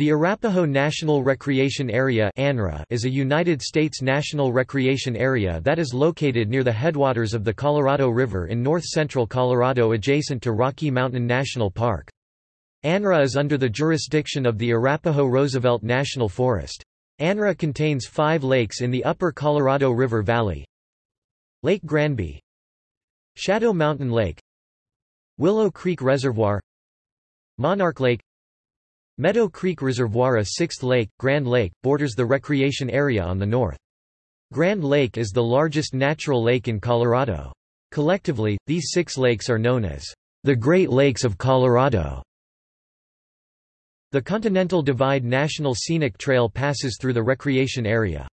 The Arapaho National Recreation Area is a United States national recreation area that is located near the headwaters of the Colorado River in north-central Colorado adjacent to Rocky Mountain National Park. ANRA is under the jurisdiction of the Arapaho Roosevelt National Forest. ANRA contains five lakes in the upper Colorado River Valley. Lake Granby Shadow Mountain Lake Willow Creek Reservoir Monarch Lake Meadow Creek Reservoir a sixth lake, Grand Lake, borders the recreation area on the north. Grand Lake is the largest natural lake in Colorado. Collectively, these six lakes are known as the Great Lakes of Colorado. The Continental Divide National Scenic Trail passes through the recreation area.